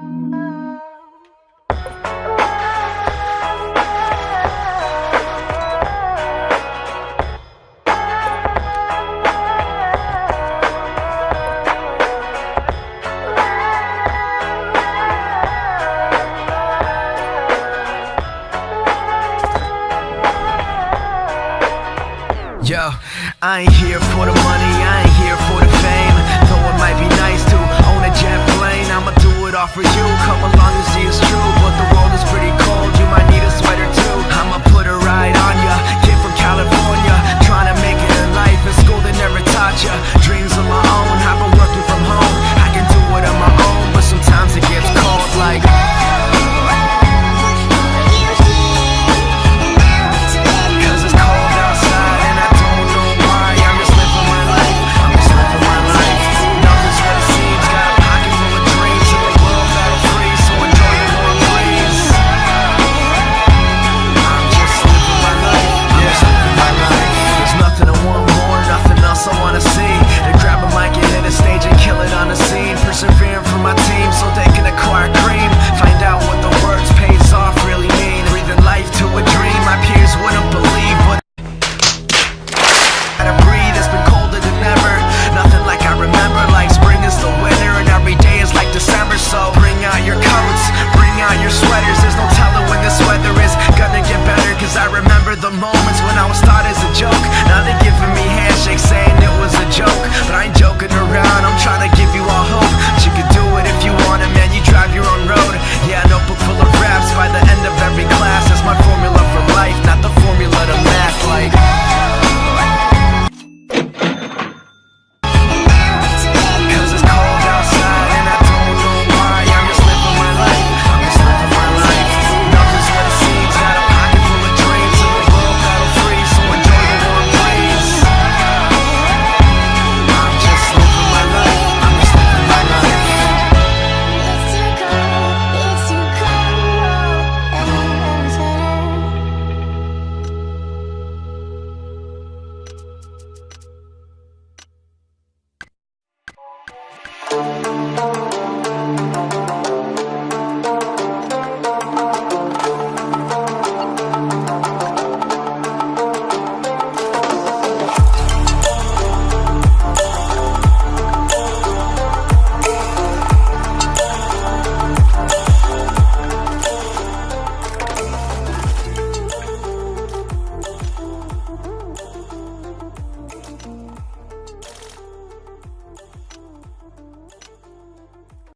Yo, I ain't here for the money, I ain't here for the Gotta breathe.